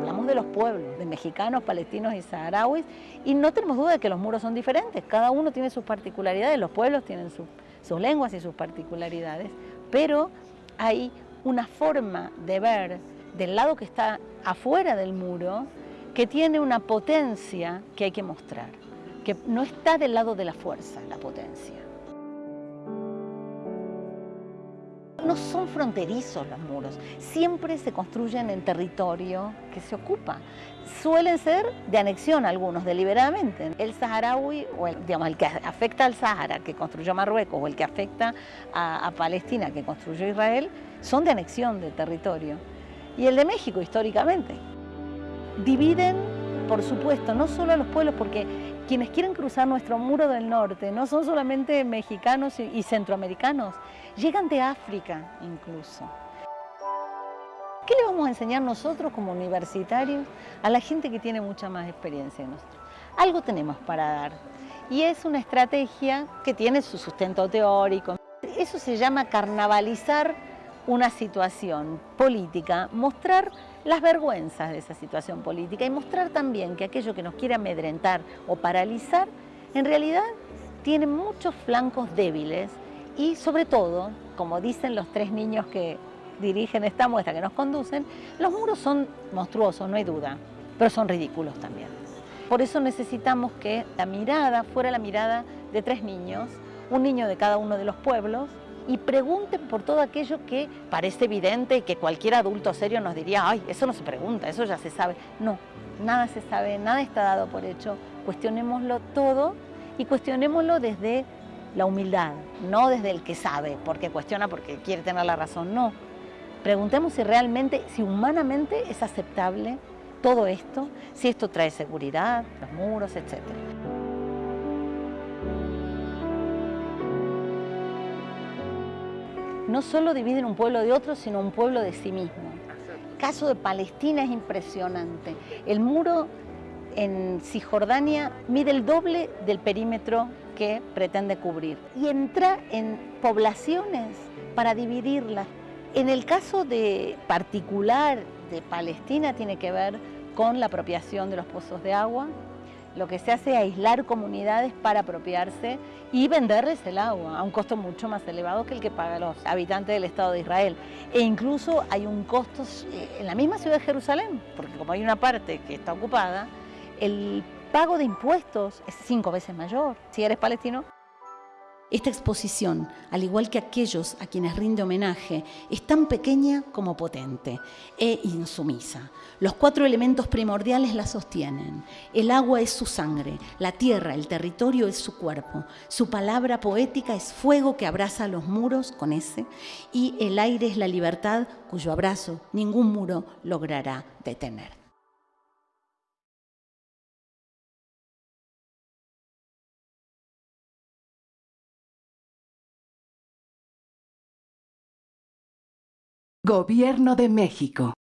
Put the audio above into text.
Hablamos de los pueblos, de mexicanos, palestinos y saharauis, y no tenemos duda de que los muros son diferentes. Cada uno tiene sus particularidades, los pueblos tienen sus lenguas y sus particularidades, pero hay una forma de ver del lado que está afuera del muro que tiene una potencia que hay que mostrar, que no está del lado de la fuerza la potencia. No son fronterizos los muros, siempre se construyen en territorio que se ocupa. Suelen ser de anexión algunos, deliberadamente. El saharaui, o el, digamos, el que afecta al Sahara, que construyó Marruecos, o el que afecta a, a Palestina, que construyó Israel, son de anexión de territorio. Y el de México, históricamente. Dividen, por supuesto, no solo a los pueblos, porque quienes quieren cruzar nuestro muro del norte no son solamente mexicanos y centroamericanos, llegan de África incluso. ¿Qué le vamos a enseñar nosotros como universitarios a la gente que tiene mucha más experiencia que nosotros? Algo tenemos para dar y es una estrategia que tiene su sustento teórico. Eso se llama carnavalizar una situación política, mostrar las vergüenzas de esa situación política y mostrar también que aquello que nos quiere amedrentar o paralizar, en realidad tiene muchos flancos débiles y sobre todo, como dicen los tres niños que dirigen esta muestra, que nos conducen, los muros son monstruosos, no hay duda, pero son ridículos también. Por eso necesitamos que la mirada fuera la mirada de tres niños, un niño de cada uno de los pueblos, y pregunten por todo aquello que parece evidente y que cualquier adulto serio nos diría, ay, eso no se pregunta, eso ya se sabe. No, nada se sabe, nada está dado por hecho. Cuestionémoslo todo y cuestionémoslo desde la humildad, no desde el que sabe, porque cuestiona porque quiere tener la razón, no. Preguntemos si realmente, si humanamente es aceptable todo esto, si esto trae seguridad, los muros, etcétera. No solo dividen un pueblo de otro, sino un pueblo de sí mismo. El caso de Palestina es impresionante. El muro en Cisjordania mide el doble del perímetro que pretende cubrir y entra en poblaciones para dividirlas. En el caso de particular de Palestina tiene que ver con la apropiación de los pozos de agua, lo que se hace es aislar comunidades para apropiarse y venderles el agua a un costo mucho más elevado que el que pagan los habitantes del Estado de Israel. E incluso hay un costo eh, en la misma ciudad de Jerusalén, porque como hay una parte que está ocupada, el pago de impuestos es cinco veces mayor si eres palestino esta exposición, al igual que aquellos a quienes rinde homenaje, es tan pequeña como potente e insumisa. Los cuatro elementos primordiales la sostienen. El agua es su sangre, la tierra, el territorio es su cuerpo, su palabra poética es fuego que abraza los muros con ese, y el aire es la libertad cuyo abrazo ningún muro logrará detener. Gobierno de México.